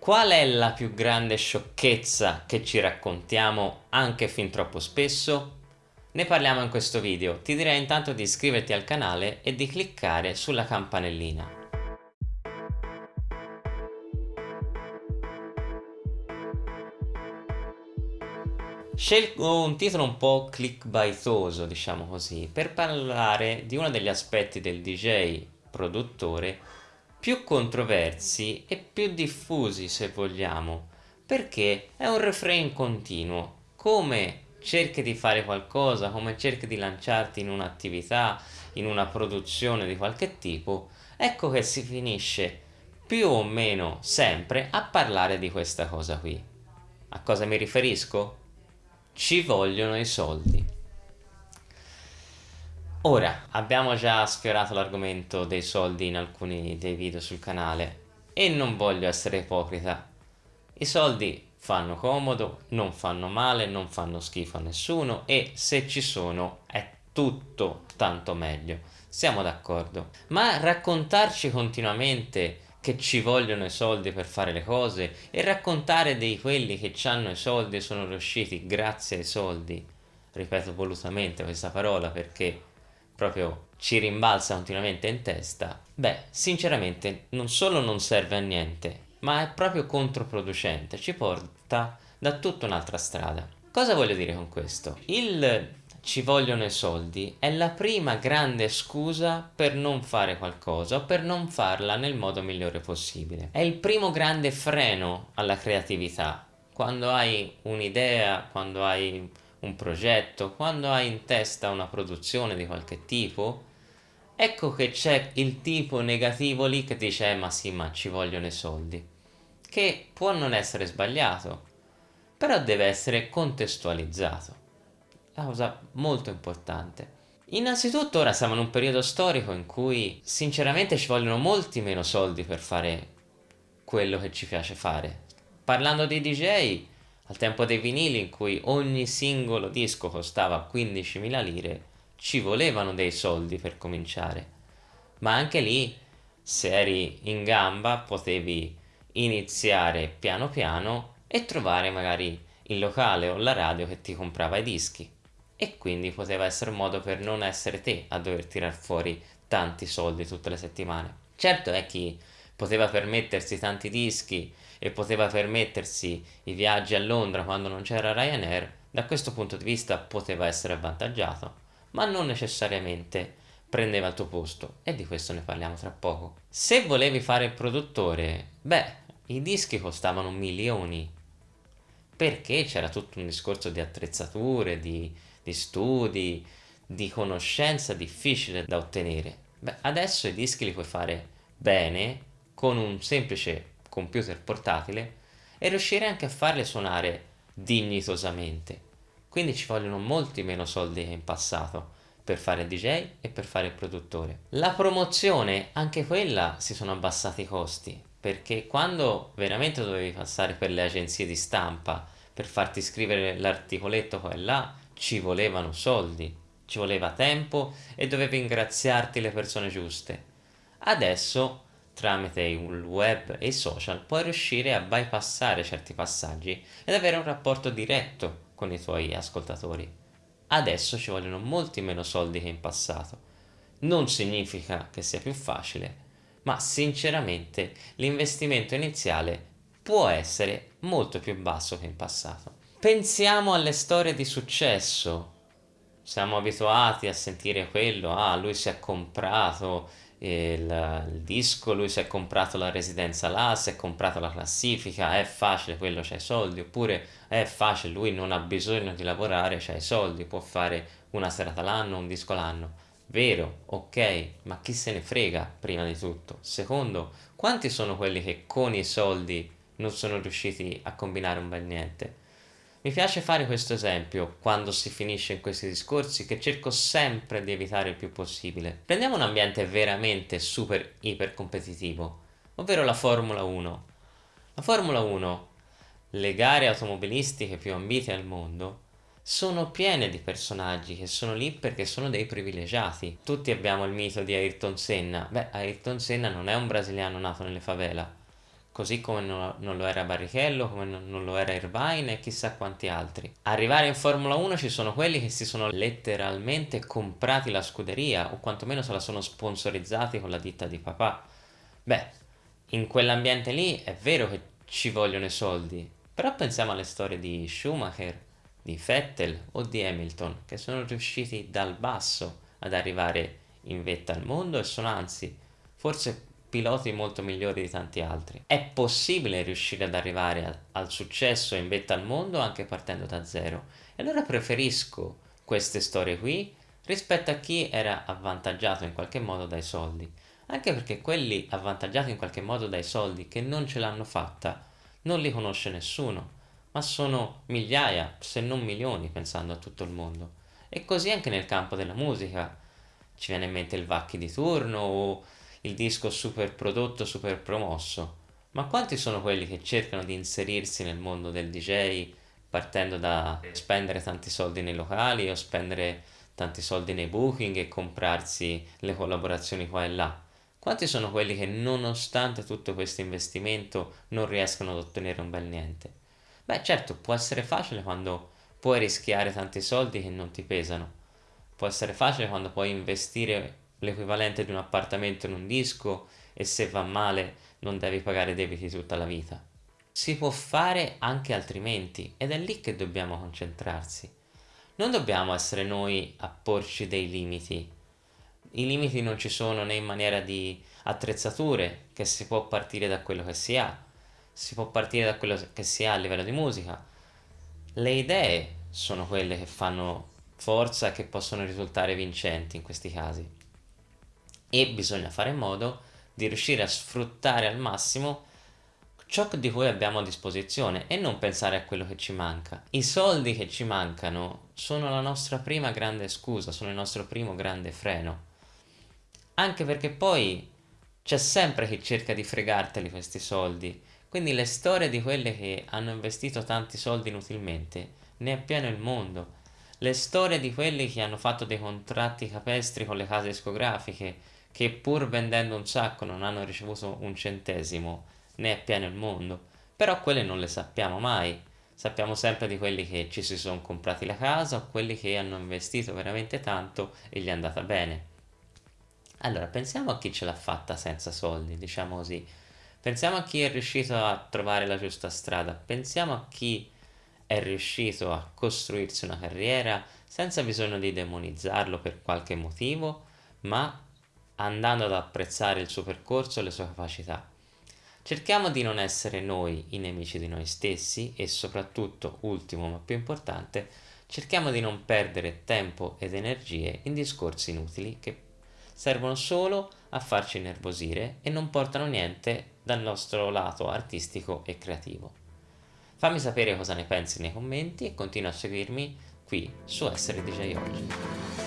Qual è la più grande sciocchezza che ci raccontiamo anche fin troppo spesso? Ne parliamo in questo video, ti direi intanto di iscriverti al canale e di cliccare sulla campanellina. Scelgo un titolo un po' clickbaitoso, diciamo così, per parlare di uno degli aspetti del DJ produttore più controversi e più diffusi se vogliamo, perché è un refrain continuo, come cerchi di fare qualcosa, come cerchi di lanciarti in un'attività, in una produzione di qualche tipo, ecco che si finisce più o meno sempre a parlare di questa cosa qui. A cosa mi riferisco? Ci vogliono i soldi. Ora, abbiamo già sfiorato l'argomento dei soldi in alcuni dei video sul canale e non voglio essere ipocrita. I soldi fanno comodo, non fanno male, non fanno schifo a nessuno e se ci sono è tutto tanto meglio. Siamo d'accordo. Ma raccontarci continuamente che ci vogliono i soldi per fare le cose e raccontare di quelli che hanno i soldi e sono riusciti grazie ai soldi, ripeto volutamente questa parola perché proprio ci rimbalza continuamente in testa, beh, sinceramente non solo non serve a niente, ma è proprio controproducente, ci porta da tutta un'altra strada. Cosa voglio dire con questo? Il ci vogliono i soldi è la prima grande scusa per non fare qualcosa o per non farla nel modo migliore possibile. È il primo grande freno alla creatività. Quando hai un'idea, quando hai un progetto, quando hai in testa una produzione di qualche tipo, ecco che c'è il tipo negativo lì che dice eh, ma sì ma ci vogliono i soldi, che può non essere sbagliato, però deve essere contestualizzato, la cosa molto importante. Innanzitutto ora siamo in un periodo storico in cui sinceramente ci vogliono molti meno soldi per fare quello che ci piace fare. Parlando di DJ, al tempo dei vinili in cui ogni singolo disco costava 15.000 lire, ci volevano dei soldi per cominciare. Ma anche lì, se eri in gamba, potevi iniziare piano piano e trovare magari il locale o la radio che ti comprava i dischi. E quindi poteva essere un modo per non essere te a dover tirar fuori tanti soldi tutte le settimane. Certo è chi poteva permettersi tanti dischi e poteva permettersi i viaggi a Londra quando non c'era Ryanair, da questo punto di vista poteva essere avvantaggiato, ma non necessariamente prendeva il tuo posto e di questo ne parliamo tra poco. Se volevi fare il produttore, beh, i dischi costavano milioni, perché c'era tutto un discorso di attrezzature, di, di studi, di conoscenza difficile da ottenere. Beh, adesso i dischi li puoi fare bene con un semplice computer portatile e riuscire anche a farle suonare dignitosamente. Quindi ci vogliono molti meno soldi che in passato per fare DJ e per fare il produttore. La promozione, anche quella si sono abbassati i costi, perché quando veramente dovevi passare per le agenzie di stampa per farti scrivere l'articoletto qua e là, ci volevano soldi, ci voleva tempo e dovevi ringraziarti le persone giuste. Adesso tramite il web e i social puoi riuscire a bypassare certi passaggi ed avere un rapporto diretto con i tuoi ascoltatori. Adesso ci vogliono molti meno soldi che in passato. Non significa che sia più facile, ma sinceramente l'investimento iniziale può essere molto più basso che in passato. Pensiamo alle storie di successo. Siamo abituati a sentire quello, ah lui si è comprato il, il, disco, lui si è comprato la residenza là, si è comprato la classifica, è facile, quello c'ha i soldi, oppure è facile, lui non ha bisogno di lavorare, c'ha i soldi, può fare una serata l'anno, un disco l'anno. Vero, ok, ma chi se ne frega prima di tutto? Secondo, quanti sono quelli che con i soldi non sono riusciti a combinare un bel niente? Mi piace fare questo esempio quando si finisce in questi discorsi che cerco sempre di evitare il più possibile. Prendiamo un ambiente veramente super iper competitivo, ovvero la Formula 1. La Formula 1, le gare automobilistiche più ambite al mondo, sono piene di personaggi che sono lì perché sono dei privilegiati. Tutti abbiamo il mito di Ayrton Senna. Beh, Ayrton Senna non è un brasiliano nato nelle favela così come non lo era Barrichello, come non lo era Irvine e chissà quanti altri. Arrivare in Formula 1 ci sono quelli che si sono letteralmente comprati la scuderia o quantomeno se la sono sponsorizzati con la ditta di papà. Beh, in quell'ambiente lì è vero che ci vogliono i soldi, però pensiamo alle storie di Schumacher, di Vettel o di Hamilton che sono riusciti dal basso ad arrivare in vetta al mondo e sono anzi forse piloti molto migliori di tanti altri. È possibile riuscire ad arrivare a, al successo in vetta al mondo anche partendo da zero. E allora preferisco queste storie qui rispetto a chi era avvantaggiato in qualche modo dai soldi. Anche perché quelli avvantaggiati in qualche modo dai soldi che non ce l'hanno fatta non li conosce nessuno, ma sono migliaia, se non milioni, pensando a tutto il mondo. E così anche nel campo della musica. Ci viene in mente il Vacchi di turno o il disco super prodotto, super promosso, ma quanti sono quelli che cercano di inserirsi nel mondo del DJ partendo da spendere tanti soldi nei locali o spendere tanti soldi nei booking e comprarsi le collaborazioni qua e là? Quanti sono quelli che nonostante tutto questo investimento non riescono ad ottenere un bel niente? Beh certo, può essere facile quando puoi rischiare tanti soldi che non ti pesano. Può essere facile quando puoi investire l'equivalente di un appartamento in un disco e se va male non devi pagare debiti tutta la vita. Si può fare anche altrimenti ed è lì che dobbiamo concentrarsi. Non dobbiamo essere noi a porci dei limiti. I limiti non ci sono né in maniera di attrezzature, che si può partire da quello che si ha, si può partire da quello che si ha a livello di musica. Le idee sono quelle che fanno forza e che possono risultare vincenti in questi casi e bisogna fare in modo di riuscire a sfruttare al massimo ciò di cui abbiamo a disposizione e non pensare a quello che ci manca. I soldi che ci mancano sono la nostra prima grande scusa, sono il nostro primo grande freno. Anche perché poi c'è sempre chi cerca di fregarteli questi soldi, quindi le storie di quelle che hanno investito tanti soldi inutilmente ne è pieno il mondo. Le storie di quelli che hanno fatto dei contratti capestri con le case discografiche che pur vendendo un sacco non hanno ricevuto un centesimo, né è pieno il mondo, però quelle non le sappiamo mai. Sappiamo sempre di quelli che ci si sono comprati la casa o quelli che hanno investito veramente tanto e gli è andata bene. Allora, pensiamo a chi ce l'ha fatta senza soldi, diciamo così. Pensiamo a chi è riuscito a trovare la giusta strada, pensiamo a chi è riuscito a costruirsi una carriera senza bisogno di demonizzarlo per qualche motivo, ma andando ad apprezzare il suo percorso e le sue capacità. Cerchiamo di non essere noi i nemici di noi stessi e soprattutto, ultimo ma più importante, cerchiamo di non perdere tempo ed energie in discorsi inutili che servono solo a farci innervosire e non portano niente dal nostro lato artistico e creativo. Fammi sapere cosa ne pensi nei commenti e continua a seguirmi qui su Essere DJ Oggi.